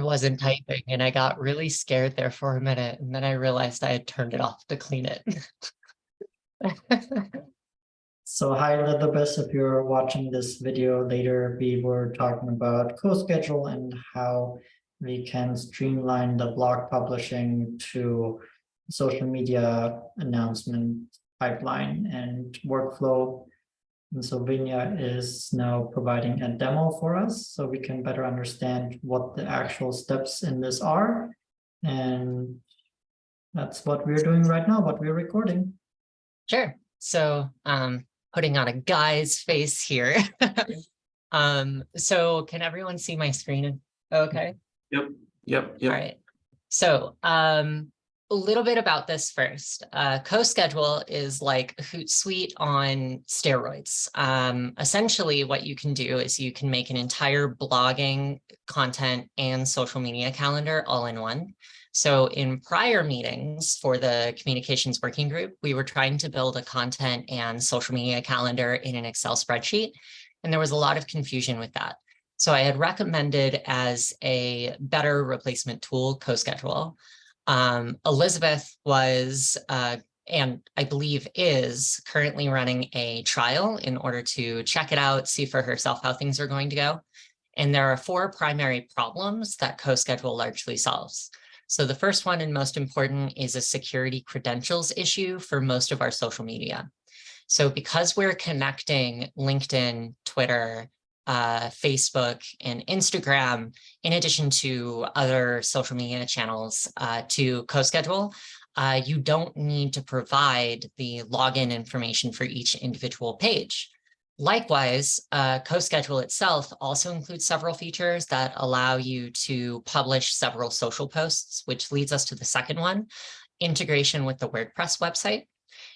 wasn't typing and I got really scared there for a minute and then I realized I had turned it off to clean it. So hi Elizabeth, if you're watching this video later, we were talking about CoSchedule and how we can streamline the blog publishing to social media announcement pipeline and workflow. And so Vinya is now providing a demo for us so we can better understand what the actual steps in this are. And that's what we're doing right now, what we're recording. Sure. So um, putting on a guy's face here. um, so can everyone see my screen? Okay. Yep, yep, All yep. right. So um, a little bit about this first. Uh, CoSchedule is like Hootsuite on steroids. Um, essentially, what you can do is you can make an entire blogging content and social media calendar all in one. So in prior meetings for the communications working group, we were trying to build a content and social media calendar in an Excel spreadsheet. And there was a lot of confusion with that. So I had recommended as a better replacement tool, CoSchedule. Um, Elizabeth was, uh, and I believe is currently running a trial in order to check it out, see for herself how things are going to go. And there are four primary problems that CoSchedule largely solves. So the first one and most important is a security credentials issue for most of our social media. So because we're connecting LinkedIn, Twitter, uh, Facebook and Instagram, in addition to other social media channels uh, to CoSchedule, uh, you don't need to provide the login information for each individual page. Likewise, uh, CoSchedule itself also includes several features that allow you to publish several social posts, which leads us to the second one, integration with the WordPress website.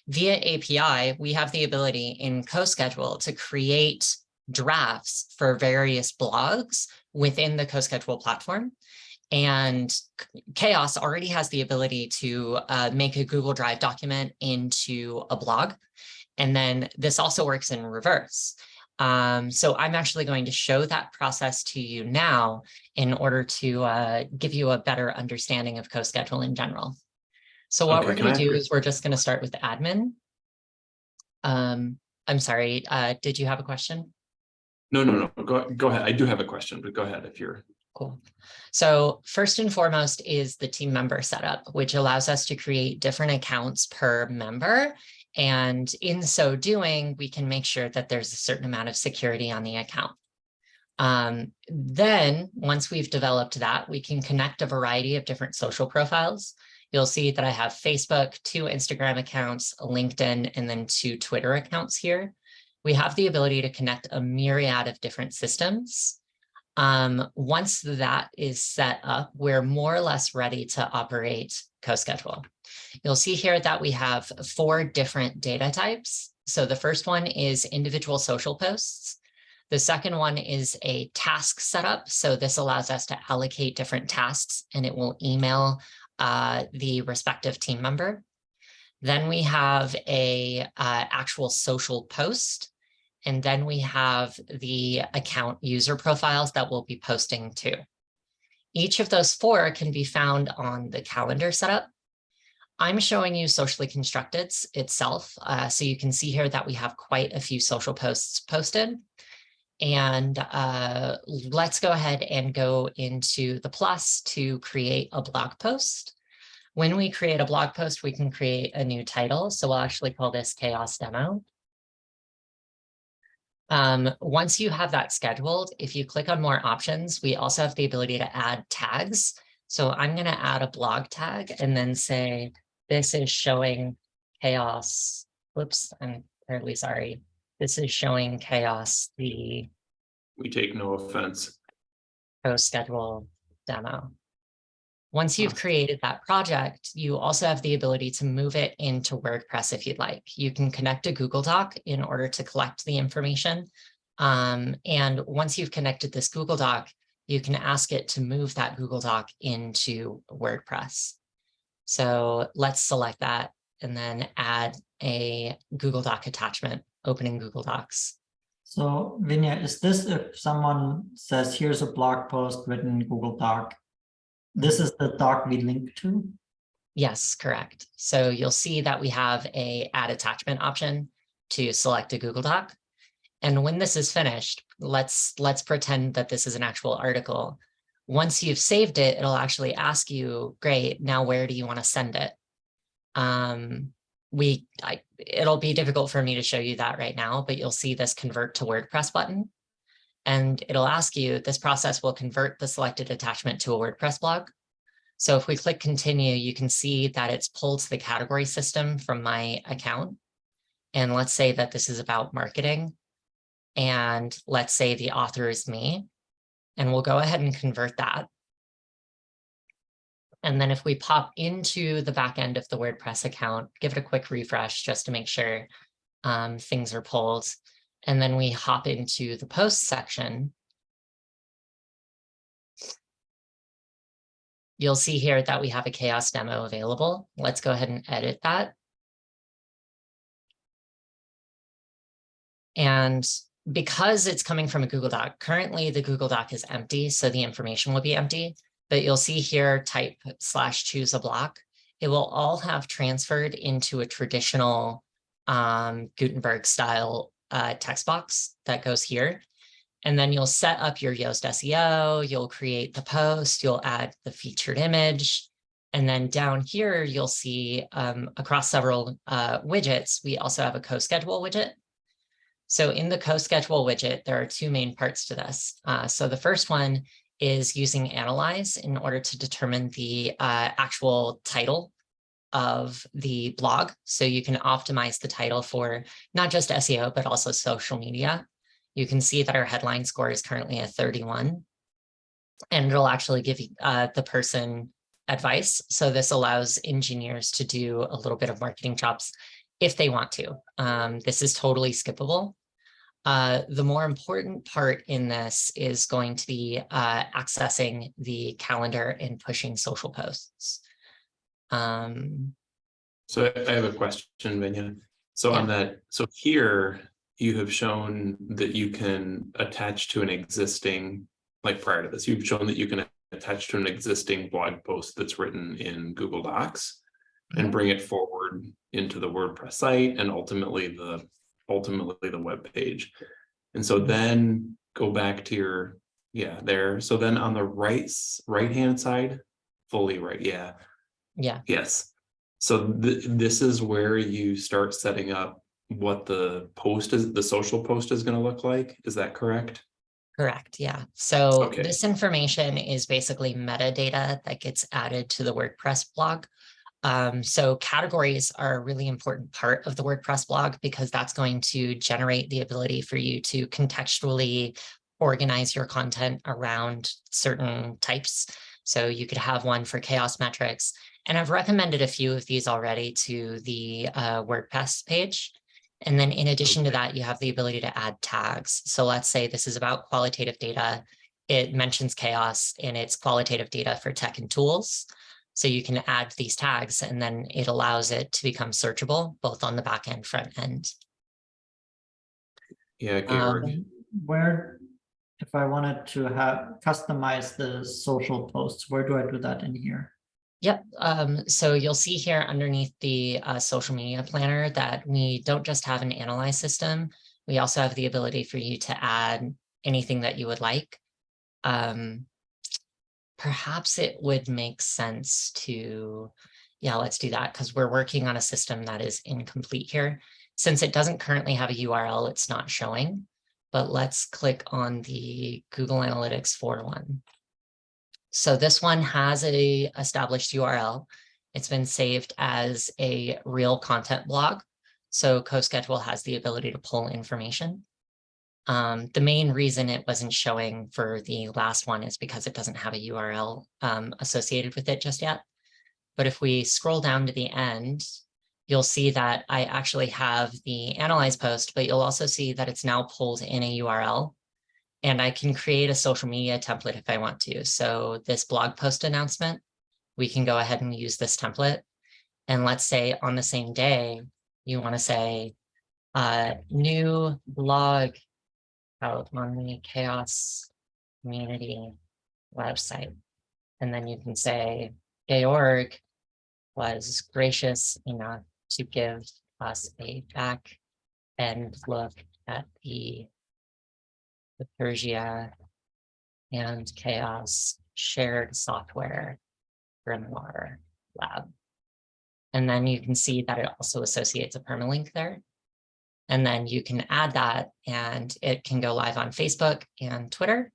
Via API, we have the ability in CoSchedule to create drafts for various blogs within the CoSchedule platform. And Chaos already has the ability to uh, make a Google Drive document into a blog. And then this also works in reverse. Um, so I'm actually going to show that process to you now in order to uh, give you a better understanding of CoSchedule in general. So what Okay, we're going to do is we're just going to start with admin. Um, I'm sorry, uh, did you have a question? No, no, no, go, go ahead. I do have a question, but go ahead if you're, Cool. So first and foremost is the team member setup, which allows us to create different accounts per member. And in so doing, we can make sure that there's a certain amount of security on the account. Um, then once we've developed that, we can connect a variety of different social profiles. You'll see that I have Facebook, two Instagram accounts, LinkedIn, and then two Twitter accounts here. We have the ability to connect a myriad of different systems. Um, once that is set up, we're more or less ready to operate CoSchedule. You'll see here that we have four different data types. So the first one is individual social posts. The second one is a task setup. So this allows us to allocate different tasks and it will email uh, the respective team member. Then we have a uh, actual social post. And then we have the account user profiles that we'll be posting to. Each of those four can be found on the calendar setup. I'm showing you socially constructed itself. Uh, so you can see here that we have quite a few social posts posted. And uh, let's go ahead and go into the plus to create a blog post. When we create a blog post, we can create a new title. So we'll actually call this chaos demo. Um, once you have that scheduled, if you click on more options, we also have the ability to add tags. So I'm going to add a blog tag and then say, this is showing chaos. Whoops, I'm terribly sorry. This is showing chaos, the we take no offense. schedule demo. Once you've created that project, you also have the ability to move it into WordPress if you'd like. You can connect a Google Doc in order to collect the information. Um, and once you've connected this Google Doc, you can ask it to move that Google Doc into WordPress. So let's select that and then add a Google Doc attachment, opening Google Docs. So Vinya, is this if someone says, here's a blog post written in Google Doc This is the doc we link to. Yes, correct. So you'll see that we have a add attachment option to select a Google Doc. And when this is finished, let's let's pretend that this is an actual article. Once you've saved it, it'll actually ask you, great, now where do you want to send it? Um, we, I, it'll be difficult for me to show you that right now, but you'll see this convert to WordPress button. And it'll ask you, this process will convert the selected attachment to a WordPress blog. So if we click continue, you can see that it's pulled to the category system from my account. And let's say that this is about marketing. And let's say the author is me. And we'll go ahead and convert that. And then if we pop into the back end of the WordPress account, give it a quick refresh just to make sure um, things are pulled. And then we hop into the post section. You'll see here that we have a chaos demo available. Let's go ahead and edit that. And because it's coming from a Google Doc, currently the Google Doc is empty, so the information will be empty. But you'll see here type slash choose a block. It will all have transferred into a traditional um, Gutenberg style uh, text box that goes here. And then you'll set up your Yoast SEO, you'll create the post, you'll add the featured image. And then down here, you'll see um, across several uh, widgets, we also have a CoSchedule widget. So in the CoSchedule widget, there are two main parts to this. Uh, so the first one is using Analyze in order to determine the uh, actual title of the blog. So you can optimize the title for not just SEO, but also social media. You can see that our headline score is currently a 31. And it'll actually give uh, the person advice. So this allows engineers to do a little bit of marketing chops if they want to. Um, this is totally skippable. Uh, the more important part in this is going to be uh, accessing the calendar and pushing social posts. Um, So I have a question, Vinya. So on that, so here you have shown that you can attach to an existing, like prior to this, you've shown that you can attach to an existing blog post that's written in Google Docs and Mhm. bring it forward into the WordPress site and ultimately the, ultimately the web page. And so Mhm. then go back to your, yeah, there. So then on the right, right-hand side, fully right, yeah, yeah, Yes. So th this is where you start setting up what the post is, the social post is gonna look like. Is that correct? correct. Yeah. So Okay. this information is basically metadata that gets added to the WordPress blog. Um, so categories are a really important part of the WordPress blog because that's going to generate the ability for you to contextually organize your content around certain types. So you could have one for chaos metrics. And I've recommended a few of these already to the uh, WordPress page. And then in addition to that, you have the ability to add tags. So let's say this is about qualitative data. It mentions chaos and it's qualitative data for tech and tools. So you can add these tags and then it allows it to become searchable both on the back end, front end. Yeah, Georg. Um, Where, if I wanted to have customize the social posts, where do I do that in here? Yep. Um, so you'll see here underneath the uh, social media planner that we don't just have an analyze system. We also have the ability for you to add anything that you would like. Um, perhaps it would make sense to, yeah, let's do that because we're working on a system that is incomplete here. Since it doesn't currently have a URL, it's not showing, but let's click on the Google Analytics 4 one. So this one has a established URL. It's been saved as a real content blog. So CoSchedule has the ability to pull information. Um, the main reason it wasn't showing for the last one is because it doesn't have a URL um, associated with it just yet. But if we scroll down to the end, you'll see that I actually have the analyze post, but you'll also see that it's now pulled in a URL. And I can create a social media template if I want to. So this blog post announcement, we can go ahead and use this template. And let's say on the same day, you want to say uh, new blog out on the chaos community website. And then you can say Georg was gracious enough to give us a back and look at the Bitergia and chaos shared software grimoire lab. And then you can see that it also associates a permalink there. And then you can add that and it can go live on Facebook and Twitter.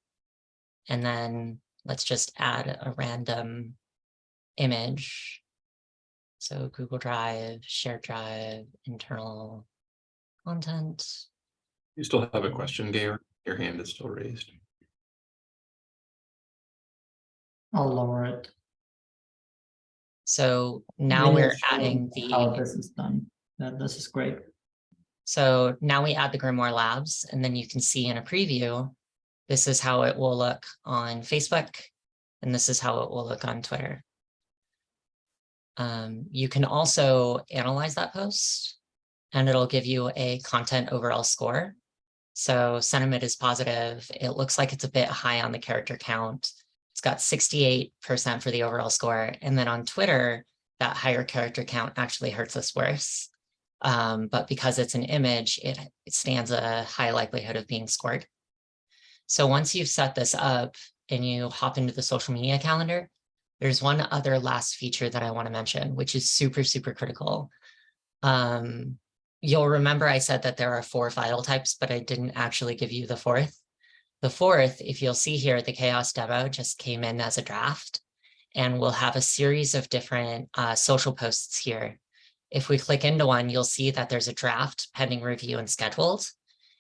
And then let's just add a random image. So Google Drive, shared drive, internal content. You still have a question, Georg? Your hand is still raised. I'll lower it. So now we're Really show adding How the, this is done. That this is great. so now we add the Grimoire Labs and then you can see in a preview, this is how it will look on Facebook. And this is how it will look on Twitter. Um, you can also analyze that post and it'll give you a content overall score. So sentiment is positive. It looks like it's a bit high on the character count. It's got 68% for the overall score. And then on Twitter, that higher character count actually hurts us worse. Um, but because it's an image, it, it stands a high likelihood of being scored. So once you've set this up and you hop into the social media calendar, there's one other last feature that I want to mention, which is super, super critical. Um, you'll remember I said that there are four file types, but I didn't actually give you the fourth. The fourth, if you'll see here, the chaos demo just came in as a draft and we'll have a series of different uh, social posts here. If we click into one, you'll see that there's a draft pending review and scheduled.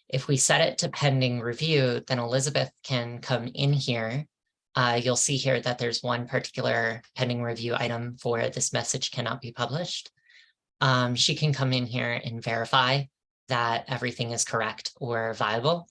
If we set it to pending review, then Elizabeth can come in here. Uh, you'll see here that there's one particular pending review item for this message cannot be published. Um, she can come in here and verify that everything is correct or viable.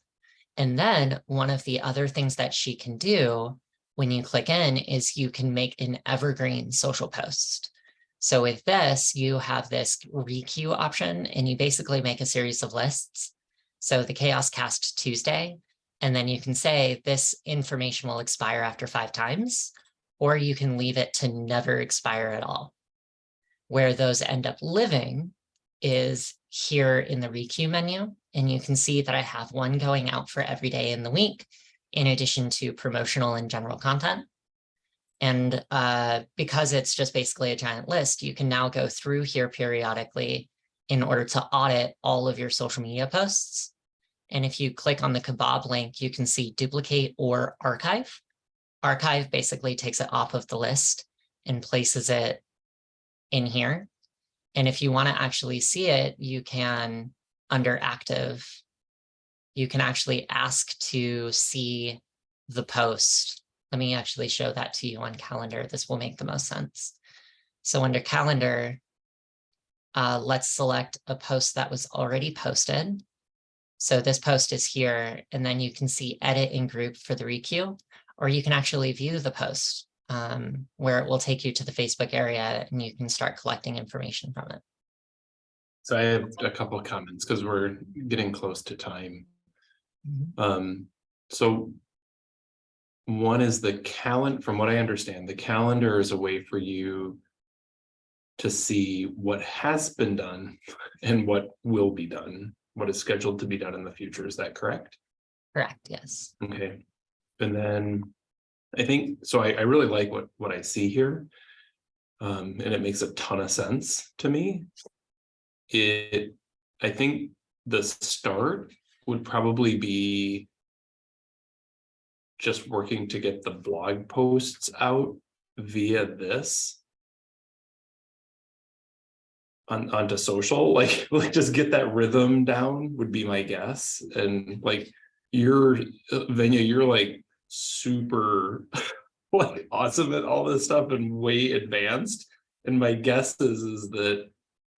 And then one of the other things that she can do when you click in is you can make an evergreen social post. So with this, you have this requeue option and you basically make a series of lists. So the Chaos Cast Tuesday, and then you can say this information will expire after five times, or you can leave it to never expire at all. Where those end up living is here in the requeue menu. And you can see that I have one going out for every day in the week, in addition to promotional and general content. And uh, because it's just basically a giant list, you can now go through here periodically in order to audit all of your social media posts. And if you click on the kebab link, you can see duplicate or archive. Archive basically takes it off of the list and places it in here. And if you want to actually see it, you can, under active, you can actually ask to see the post. Let me actually show that to you on calendar. This will make the most sense. So under calendar, uh, let's select a post that was already posted. So this post is here, and then you can see edit in group for the requeue, or you can actually view the post um, where it will take you to the Facebook area and you can start collecting information from it. So I have a couple of comments because we're getting close to time. Um, so. One is the calendar, from what I understand, the calendar is a way for you. To see what has been done and what will be done, what is scheduled to be done in the future. Is that correct? Correct, yes. Okay, and then I think, so I, I really like what, what I see here. Um, and it makes a ton of sense to me. It, I think the start would probably be just working to get the blog posts out via this on onto social like like just get that rhythm down would be my guess and like you're uh, Venya you're like super like awesome at all this stuff and way advanced. And my guess is is that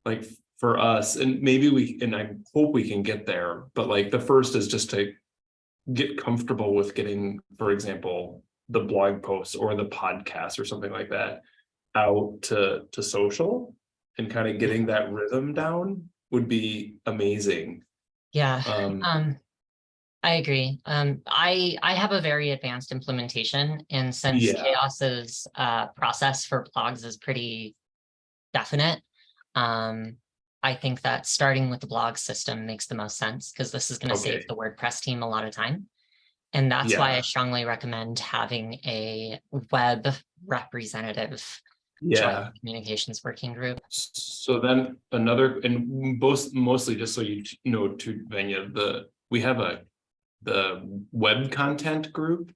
like for us and maybe we and I hope we can get there but like the first is just to get comfortable with getting for example the blog posts or the podcast or something like that out to to social and kind of getting that rhythm down would be amazing. Yeah, um um, I agree. Um, I, I have a very advanced implementation and since Yeah. Chaos's, uh, process for blogs is pretty definite. Um, I think that starting with the blog system makes the most sense because this is gonna Okay. save the WordPress team a lot of time. And that's why I strongly recommend having a web representative Yeah, communications working group. so then another, and both, mostly just so you know to Venya, the, we have a. The web content group.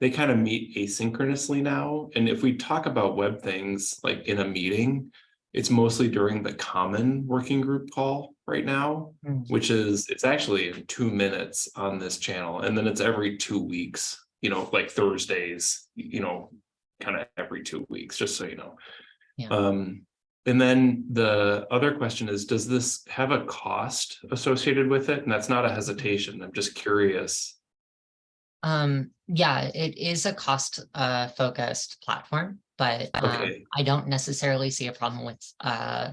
They kind of meet asynchronously now, and if we talk about web things like in a meeting. It's mostly during the common working group call right now, Hmm. which is, it's actually in two minutes on this channel, and then it's every two weeks. You know, like Thursdays, you know, kind of every two weeks, just so you know. Yeah. Um, and then the other question is, does this have a cost associated with it? And that's not a hesitation. I'm just curious. Um, yeah, it is a cost uh focused platform, but um, Okay. I don't necessarily see a problem with uh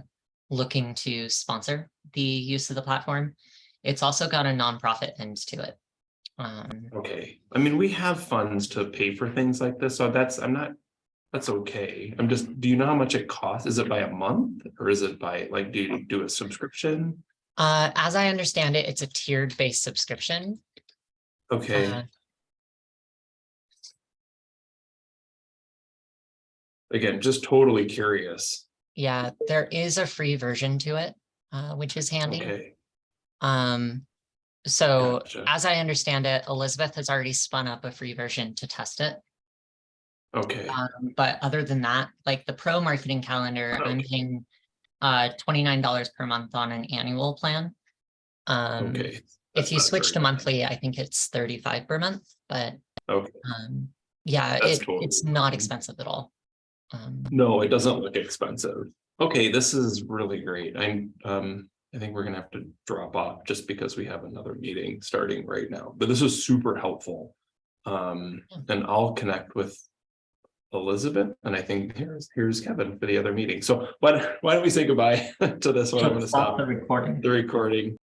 looking to sponsor the use of the platform. It's also got a nonprofit end to it. Um, Okay, I mean, we have funds to pay for things like this, so that's, I'm not, that's okay. I'm just, do you know how much it costs? Is it by a month or is it by, like, do you do a subscription? uh, as I understand it, it's a tiered based subscription. Okay, Uh, again, just totally curious. Yeah, there is a free version to it, uh, which is handy. Okay, Um, so Gotcha. as I understand it, Elizabeth has already spun up a free version to test it. Okay, Um, but other than that, like the pro marketing calendar, I'm paying uh twenty-nine dollars per month on an annual plan. Um, okay. if you switch to monthly, I think it's thirty-five per month, but Okay, um, yeah, it, totally it's not expensive at all. Um, no, it doesn't look expensive. Okay, this is really great. I'm, um, I think we're gonna have to drop off just because we have another meeting starting right now, but this is super helpful. Um, Yeah. and I'll connect with Elizabeth, and I think here's, here's Kevin for the other meeting. So why, why don't we say goodbye to this one? I'm gonna Stop stop the recording. the recording.